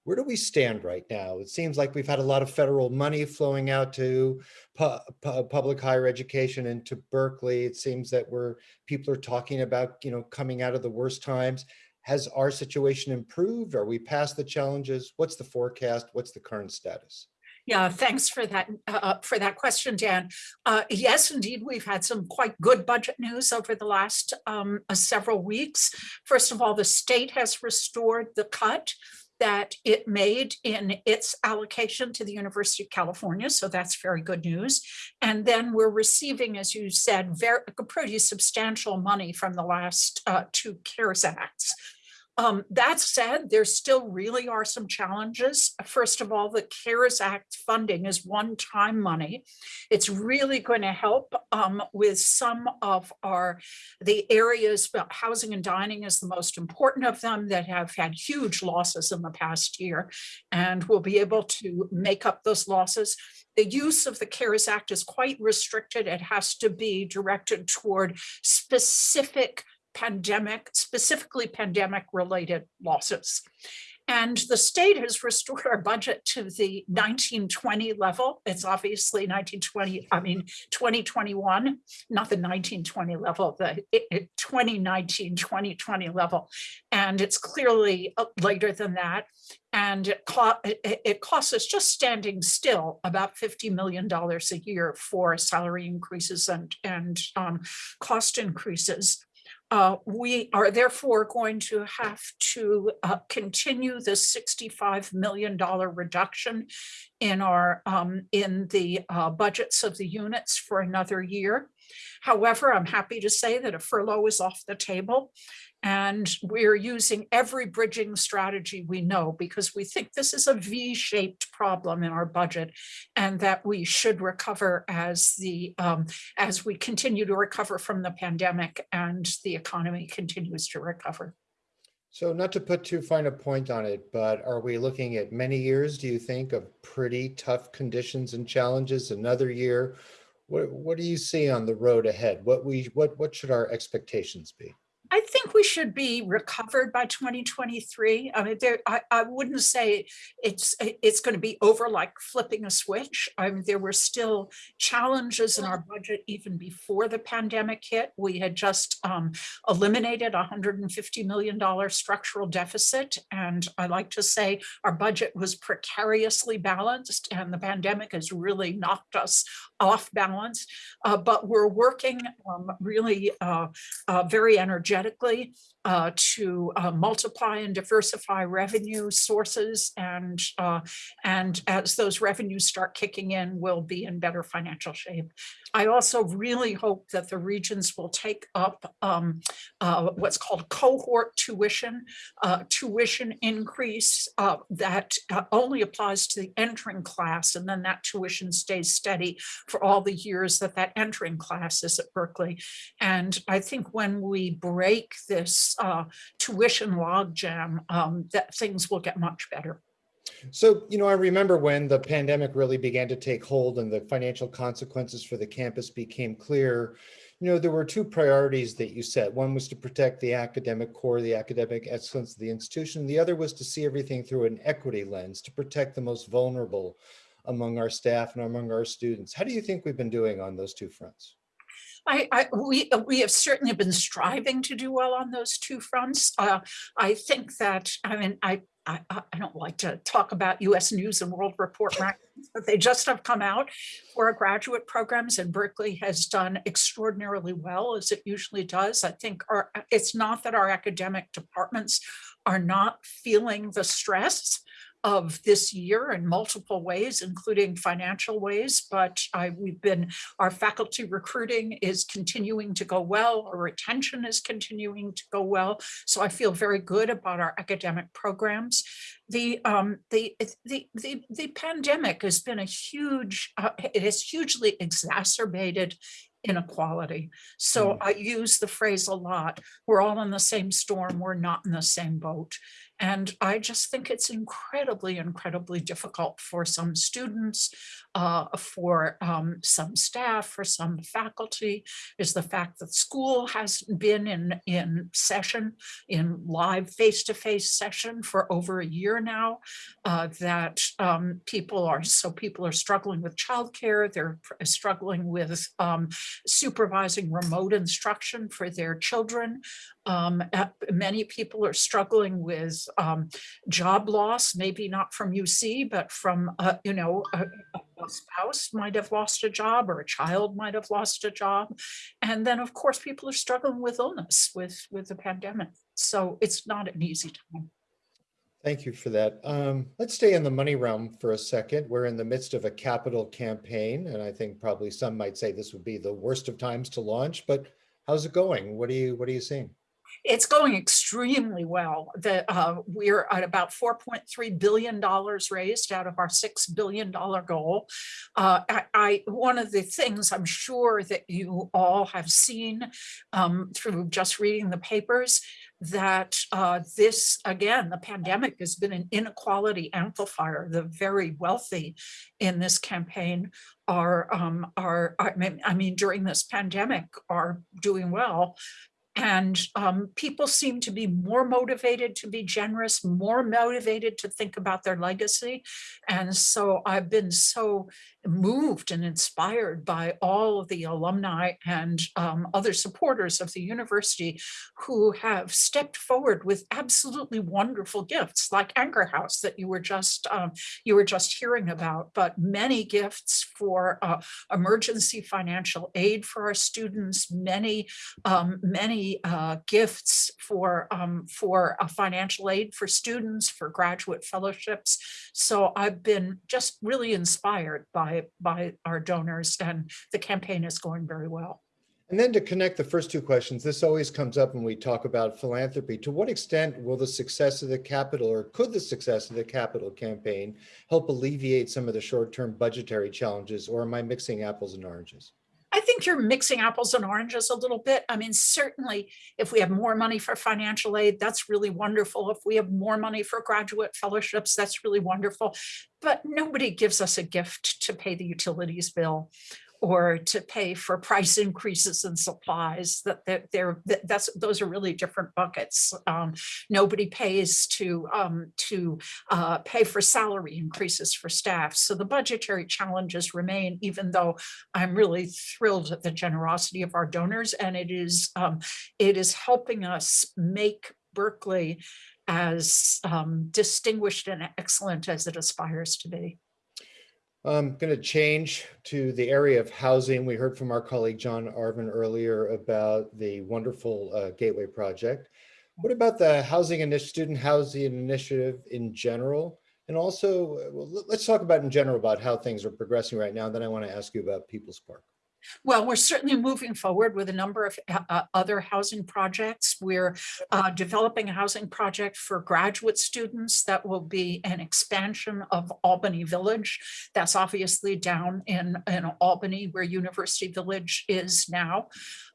Where do we stand right now? It seems like we've had a lot of federal money flowing out to pu- pu- public higher education and to Berkeley. It seems that we're people are talking about, you know, coming out of the worst times. Has our situation improved? Are we past the challenges? What's the forecast? What's the current status? Yeah, thanks for that, uh, for that question, Dan. Uh, yes, indeed, we've had some quite good budget news over the last um, uh, several weeks. First of all, the state has restored the cut that it made in its allocation to the University of California. So that's very good news. And then we're receiving, as you said, very pretty substantial money from the last uh, two CARES Acts. Um, that said, there still really are some challenges. First of all, the CARES Act funding is one-time money. It's really going to help um, with some of our, the areas, housing and dining is the most important of them that have had huge losses in the past year. And we'll be able to make up those losses. The use of the CARES Act is quite restricted. It has to be directed toward specific pandemic, specifically pandemic related losses. And the state has restored our budget to the 1920 level. It's obviously 1920, I mean, 2021, not the 1920 level, the 2019, 2020 level. And it's clearly uh, later than that. And it, co it, costs us just standing still about $50 million a year for salary increases and, and um, cost increases. Uh, we are therefore going to have to uh, continue the $65 million reduction in our um, in the uh, budgets of the units for another year. However, I'm happy to say that a furlough is off the table and we're using every bridging strategy we know because we think this is a V-shaped problem in our budget and that we should recover as the um, as we continue to recover from the pandemic and the economy continues to recover. So not to put too fine a point on it, but are we looking at many years, do you think, of pretty tough conditions and challenges, another year? What, what do you see on the road ahead? What we what what should our expectations be? I think we should be recovered by 2023. I mean, there, I, I wouldn't say it's it's going to be over like flipping a switch. I mean, there were still challenges in our budget even before the pandemic hit. We had just um, eliminated a $150 million structural deficit. And I like to say our budget was precariously balanced and the pandemic has really knocked us off balance. Uh, but we're working um, really uh, uh, very energetically energetically uh, to uh, multiply and diversify revenue sources. And, uh, and as those revenues start kicking in, we'll be in better financial shape. I also really hope that the regions will take up um, uh, what's called cohort tuition, uh, tuition increase uh, that only applies to the entering class. And then that tuition stays steady for all the years that that entering class is at Berkeley. And I think when we break break this uh, tuition logjam, um, that things will get much better. So, you know, I remember when the pandemic really began to take hold and the financial consequences for the campus became clear. You know, there were two priorities that you set. One was to protect the academic core, the academic excellence of the institution. The other was to see everything through an equity lens to protect the most vulnerable among our staff and among our students. How do you think we've been doing on those two fronts? I, I, we, we have certainly been striving to do well on those two fronts. Uh, I think that, I mean, I, I, I don't like to talk about US News and World Report *laughs* rankings, but they just have come out for our graduate programs and Berkeley has done extraordinarily well as it usually does. I think our, it's not that our academic departments are not feeling the stress of this year in multiple ways, including financial ways, but I, we've been, our faculty recruiting is continuing to go well, our retention is continuing to go well. So I feel very good about our academic programs. The, um, the, the, the, the pandemic has been a huge, uh, it has hugely exacerbated inequality. So Mm. I use the phrase a lot, we're all in the same storm, we're not in the same boat. And I just think it's incredibly, incredibly difficult for some students, uh, for um, some staff, for some faculty, is the fact that school hasn't been in, in session, in live face-to-face session for over a year now, uh, that um, people are, so people are struggling with childcare, they're struggling with um, supervising remote instruction for their children. Um, uh, many people are struggling with um, job loss, maybe not from UC, but from, uh, you know, a, a spouse might have lost a job or a child might have lost a job. And then, of course, people are struggling with illness, with, with the pandemic. So it's not an easy time. Thank you for that. Um, let's stay in the money realm for a second. We're in the midst of a capital campaign, and I think probably some might say this would be the worst of times to launch, but how's it going? What are you, what are you seeing? It's going extremely well. The, uh, we're at about $4.3 billion raised out of our $6 billion goal. Uh, I, I, one of the things I'm sure that you all have seen um, through just reading the papers that uh, this, again, the pandemic has been an inequality amplifier. The very wealthy in this campaign are, um, are, I mean, I mean, during this pandemic are doing well. And um, people seem to be more motivated to be generous, more motivated to think about their legacy. And so I've been so moved and inspired by all of the alumni and um, other supporters of the university who have stepped forward with absolutely wonderful gifts like Anchor House that you were just um, you were just hearing about, but many gifts for uh, emergency financial aid for our students, many um, uh, gifts for um, for uh, financial aid for students, for graduate fellowships. So I've been just really inspired by by our donors, and the campaign is going very well. And then to connect the first two questions, this always comes up when we talk about philanthropy. To what extent will the success of the capital or could the success of the capital campaign help alleviate some of the short-term budgetary challenges or am I mixing apples and oranges? I think you're mixing apples and oranges a little bit. I mean, certainly if we have more money for financial aid, that's really wonderful. If we have more money for graduate fellowships, that's really wonderful. But nobody gives us a gift to pay the utilities bill or to pay for price increases in supplies that they're, they're that's those are really different buckets. Um, nobody pays to um, to uh, pay for salary increases for staff. So the budgetary challenges remain, even though I'm really thrilled at the generosity of our donors and it is um, it is helping us make Berkeley as um, distinguished and excellent as it aspires to be. I'm going to change to the area of housing. We heard from our colleague John Arvin earlier about the wonderful uh, Gateway project. What about the housing and student housing initiative in general? And also, uh, well, let's talk about in general about how things are progressing right now. Then I want to ask you about People's Park. Well, we're certainly moving forward with a number of uh, uh, other housing projects. We're uh, developing a housing project for graduate students that will be an expansion of Albany Village. That's obviously down in, in Albany where University Village is now.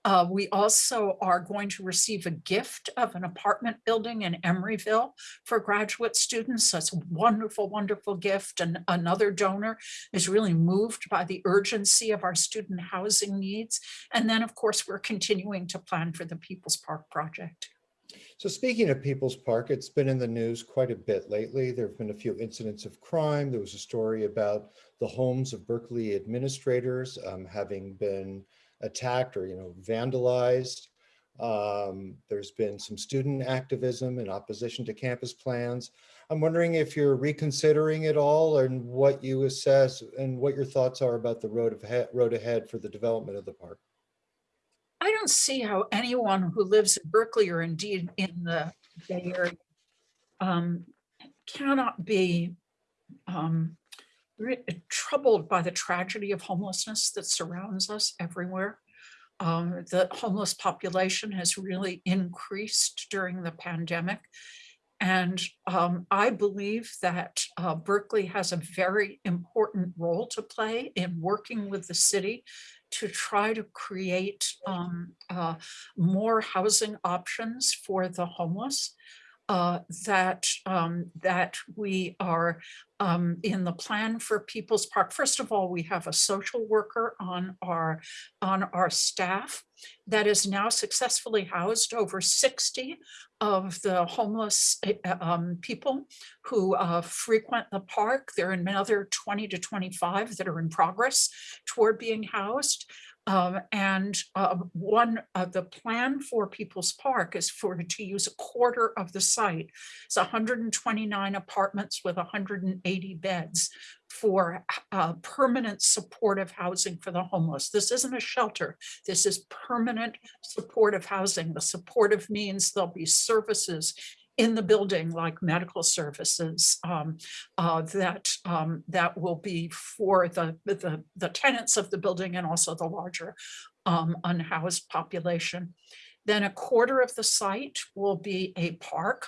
Uh, we also are going to receive a gift of an apartment building in Emeryville for graduate students. That's a wonderful, wonderful gift. And another donor is really moved by the urgency of our student housing needs. And then, of course, we're continuing to plan for the People's Park project. So speaking of People's Park, it's been in the news quite a bit lately. There have been a few incidents of crime. There was a story about the homes of Berkeley administrators um, having been attacked or, you know, vandalized. Um, there's been some student activism in opposition to campus plans. I'm wondering if you're reconsidering it all and what you assess and what your thoughts are about the road ahead, road ahead for the development of the park. I don't see how anyone who lives in Berkeley or indeed in the Bay Area um, cannot be um, troubled by the tragedy of homelessness that surrounds us everywhere. Um, the homeless population has really increased during the pandemic. And um, I believe that uh, Berkeley has a very important role to play in working with the city to try to create um, uh, more housing options for the homeless. Uh, that um, that we are um, in the plan for People's Park. First of all, we have a social worker on our on our staff that is now successfully housed over 60 of the homeless uh, um, people who uh, frequent the park. There are another 20 to 25 that are in progress toward being housed. Um, and uh, one of the plan for People's Park is for to use a quarter of the site. It's 129 apartments with 180 beds for uh, permanent supportive housing for the homeless. This isn't a shelter. This is permanent supportive housing. The supportive means there'll be services in the building like medical services um, uh, that um, that will be for the, the the tenants of the building and also the larger um, unhoused population. Then a quarter of the site will be a park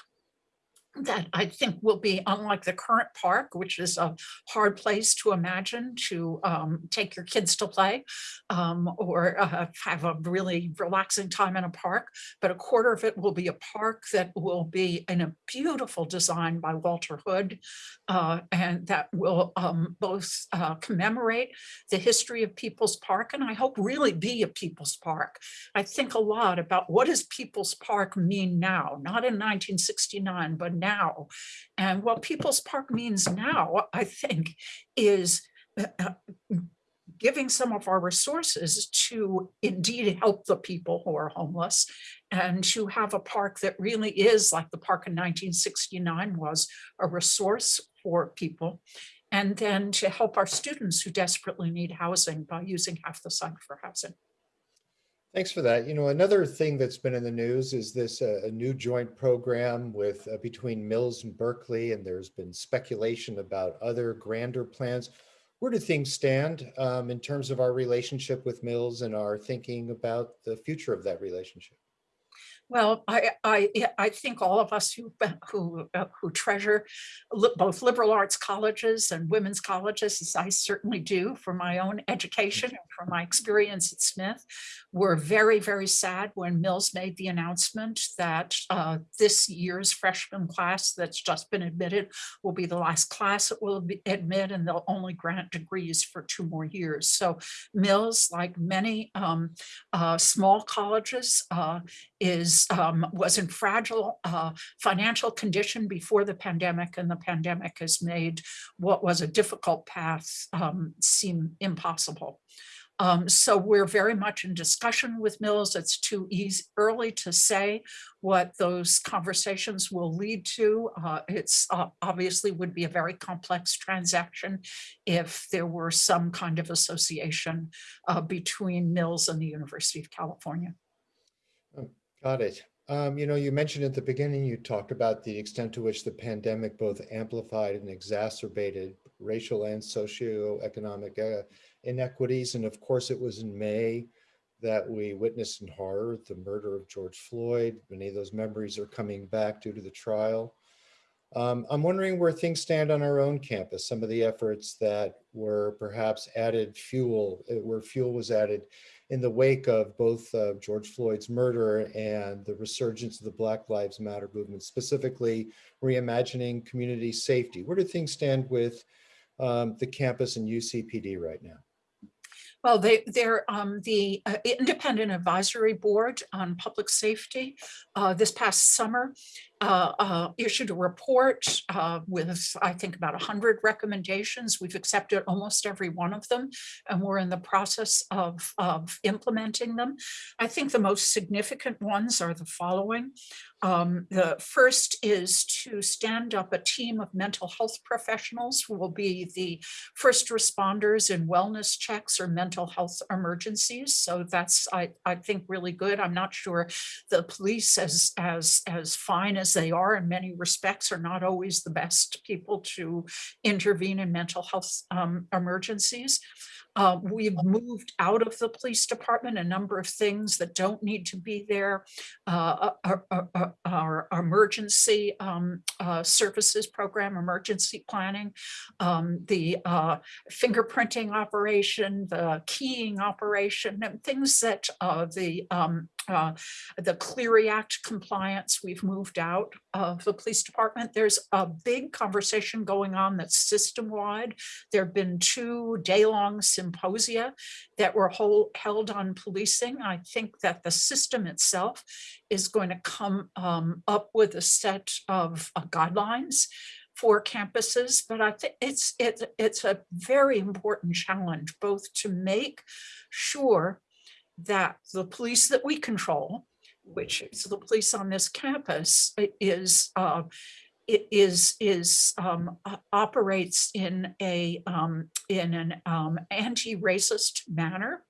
that I think will be unlike the current park, which is a hard place to imagine to um, take your kids to play um, or uh, have a really relaxing time in a park. But a quarter of it will be a park that will be in a beautiful design by Walter Hood uh, and that will um, both uh, commemorate the history of People's Park and I hope really be a People's Park. I think a lot about what does People's Park mean now, not in 1969, but now. And what People's Park means now, I think, is uh, uh, giving some of our resources to indeed help the people who are homeless and to have a park that really is like the park in 1969 was a resource for people. And then to help our students who desperately need housing by using half the site for housing. Thanks for that. You know, another thing that's been in the news is this uh, a new joint program with uh, between Mills and Berkeley, and there's been speculation about other grander plans. Where do things stand um, in terms of our relationship with Mills and our thinking about the future of that relationship? Well, I, I, I think all of us who, *laughs* who, uh, who treasure both liberal arts colleges and women's colleges, as I certainly do for my own education and for my experience at Smith, were very, very sad when Mills made the announcement that uh, this year's freshman class that's just been admitted will be the last class it will be admit, and they'll only grant degrees for two more years. So Mills, like many um, uh, small colleges, uh, um, was in fragile uh, financial condition before the pandemic, and the pandemic has made what was a difficult path um, seem impossible. Um, so we're very much in discussion with Mills. It's too easy, early to say what those conversations will lead to. Uh, it's uh, obviously would be a very complex transaction if there were some kind of association uh, between Mills and the University of California. Got it. Um, you know, you mentioned at the beginning, you talked about the extent to which the pandemic both amplified and exacerbated racial and socioeconomic uh, inequities. And of course, it was in May that we witnessed in horror the murder of George Floyd. Many of those memories are coming back due to the trial. Um, I'm wondering where things stand on our own campus, some of the efforts that were perhaps added fuel, uh, where fuel was added in the wake of both uh, George Floyd's murder and the resurgence of the Black Lives Matter movement, specifically reimagining community safety. Where do things stand with um, the campus and UCPD right now? Well, they, they're um, the uh, Independent Advisory Board on Public Safety uh, this past summer issued a report uh, with, I think, about 100 recommendations. We've accepted almost every one of them, and we're in the process of, of implementing them. I think the most significant ones are the following. Um, the first is to stand up a team of mental health professionals who will be the first responders in wellness checks or mental health emergencies. So that's, I, I think, really good. I'm not sure the police, as, as, as fine as they are in many respects, are not always the best people to intervene in mental health um, emergencies. Uh, we've moved out of the police department a number of things that don't need to be there. Uh, our, our- our- our emergency um, uh, services program, emergency planning, um, the uh, fingerprinting operation, the keying operation, and things that uh, the um, uh, the Clery Act compliance, we've moved out of the police department. There's a big conversation going on that's system-wide. There have been two day-long symposia that were hol- held on policing. I think that the system itself is going to come um, up with a set of uh, guidelines for campuses, but I think it's, it's, it's a very important challenge, both to make sure that the police that we control, which is the police on this campus, is, uh, is, is, um, operates in a, um, in an, um, anti-racist manner.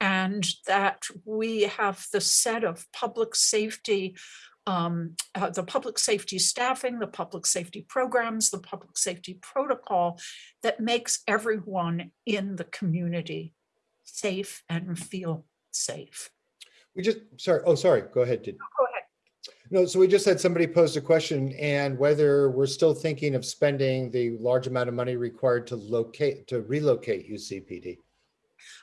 And that we have the set of public safety, um, uh, the public safety staffing, the public safety programs, the public safety protocol that makes everyone in the community safe and feel safe. We just, sorry, oh, sorry, go ahead. Did- Go ahead. No, so we just had somebody pose a question and whether we're still thinking of spending the large amount of money required to locate, to relocate UCPD.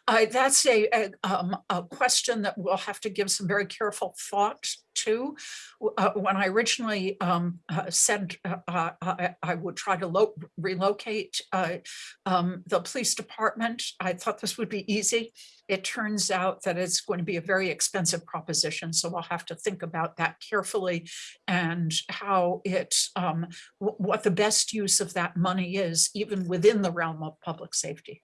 Uh, that's a, a, um, a question that we'll have to give some very careful thought to. Uh, when I originally, um, uh, said, uh, uh, I, I would try to relocate, uh, um, the police department, I thought this would be easy. It turns out that it's going to be a very expensive proposition, so we'll have to think about that carefully and how it, um, what the best use of that money is, even within the realm of public safety.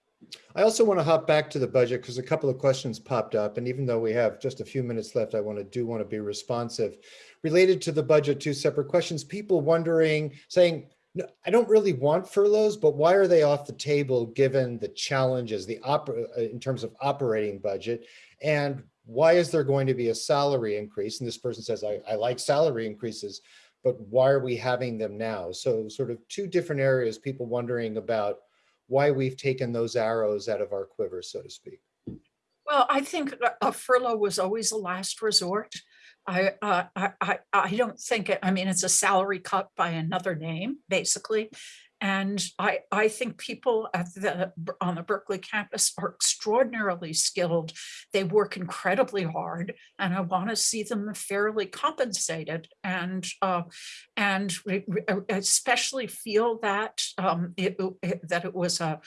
I also want to hop back to the budget because a couple of questions popped up. And even though we have just a few minutes left, I want to do want to be responsive. Related to the budget, two separate questions. People wondering, saying, no, I don't really want furloughs, but why are they off the table given the challenges, the opera, uh, in terms of operating budget? And why is there going to be a salary increase? And this person says, I, I like salary increases, but why are we having them now? So sort of two different areas, people wondering about why we've taken those arrows out of our quiver, so to speak. Well, I think a- furlough was always a last resort. I, uh, I, I, I don't think, it- I mean, it's a salary cut by another name, basically. And I, I think people at the, on the Berkeley campus are extraordinarily skilled. They work incredibly hard and I want to see them fairly compensated and, uh, and uh, especially feel that, um, it, it- that it was a,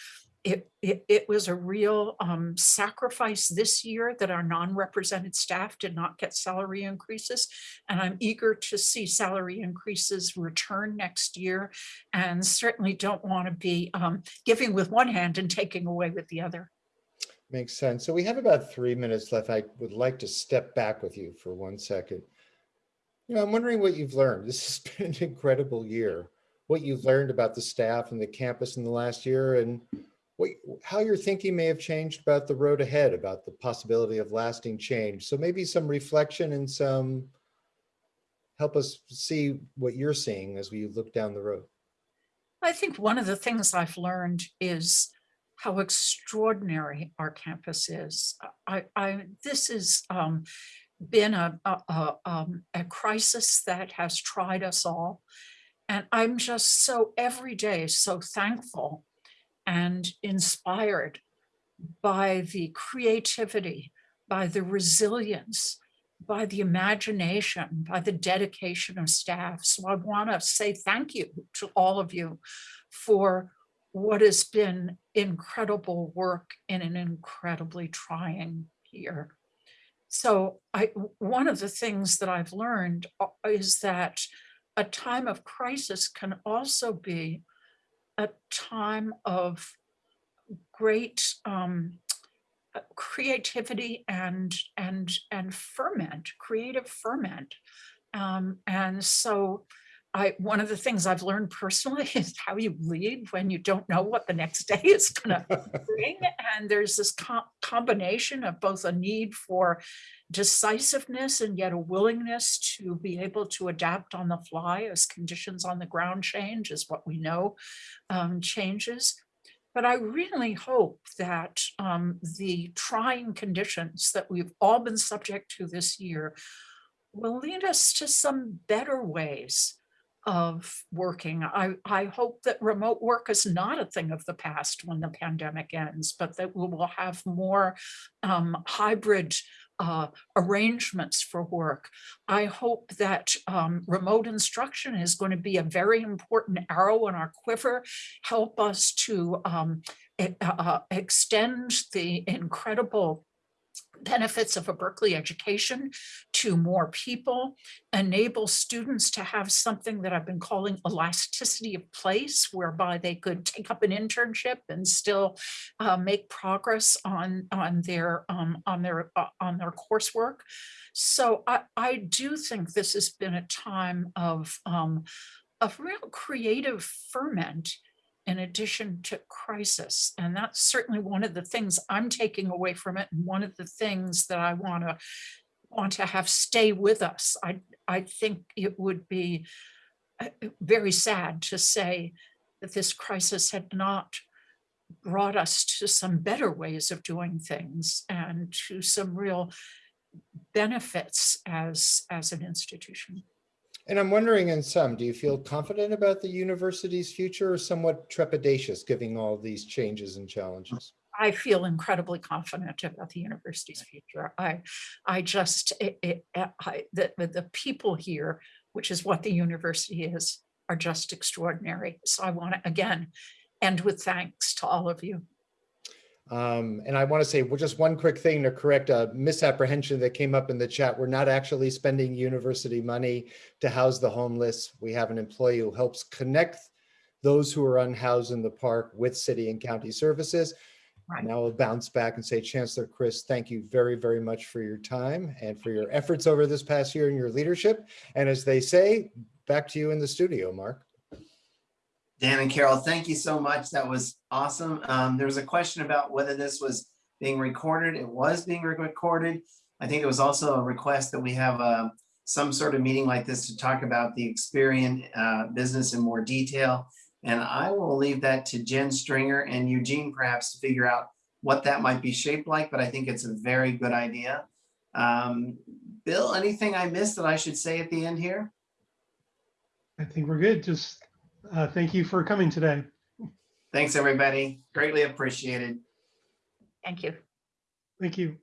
it, it, it was a real um, sacrifice this year that our non-represented staff did not get salary increases. And I'm eager to see salary increases return next year and certainly don't want to be um, giving with one hand and taking away with the other. Makes sense. So we have about three minutes left. I would like to step back with you for one second. You know, I'm wondering what you've learned. This has *laughs* been an incredible year. What you've learned about the staff and the campus in the last year and what, how your thinking may have changed about the road ahead, about the possibility of lasting change. So maybe some reflection and some help us see what you're seeing as we look down the road. I think one of the things I've learned is how extraordinary our campus is. I, I, this has um, been a, a, a, um, a crisis that has tried us all. And I'm just so every day so thankful and inspired by the creativity by the resilience, by the imagination, by the dedication of staff. So I want to say thank you to all of you for what has been incredible work in an incredibly trying year. So I, one of the things that I've learned uh, is that a time of crisis can also be a time of great um, uh, creativity and and and ferment, creative ferment. Um, and so I one of the things I've learned personally *laughs* is how you lead when you don't know what the next day *laughs* is gonna bring. *laughs* And there's this co- combination of both a need for decisiveness and yet a willingness to be able to adapt on the fly as conditions on the ground change is what we know um, changes. But I really hope that um, the trying conditions that we've all been subject to this year will lead us to some better ways of working. I, I hope that remote work is not a thing of the past when the pandemic ends, but that we will have more um, hybrid uh, arrangements for work. I hope that um, remote instruction is going to be a very important arrow in our quiver, help us to um, e- uh, extend the incredible benefits of a Berkeley education to more people, enable students to have something that I've been calling elasticity of place, whereby they could take up an internship and still uh, make progress on on their um, on their uh, on their coursework. So I, I do think this has been a time of um, of real creative ferment in addition to crisis. And that's certainly one of the things I'm taking away from it. And one of the things that I want to want to have stay with us. I, I think it would be uh, very sad to say that this crisis had not brought us to some better ways of doing things and to some real benefits as, as an institution. And I'm wondering in some, do you feel confident about the university's future or somewhat trepidatious given all these changes and challenges? I feel incredibly confident about the university's future. I, I just, it, it, I, the, the- the people here, which is what the university is, are just extraordinary. So I want to, again, end with thanks to all of you. Um, and I want to say, well, just one quick thing to correct a misapprehension that came up in the chat. We're not actually spending university money to house the homeless. We have an employee who helps connect those who are unhoused in the park with city and county services. Right. Now I'll bounce back and say, Chancellor Christ, thank you very, very much for your time and for your efforts over this past year and your leadership. And as they say, back to you in the studio, Marc. Dan and Carol, thank you so much. That was awesome. Um, there was a question about whether this was being recorded. It was being recorded. I think it was also a request that we have uh, some sort of meeting like this to talk about the Experian uh, business in more detail. And I will leave that to Jenn Stringer and Eugene perhaps to figure out what that might be shaped like, but I think it's a very good idea. Um, Bill, anything I missed that I should say at the end here? I think we're good. Just uh, thank you for coming today. Thanks, everybody. Greatly appreciated. Thank you. Thank you.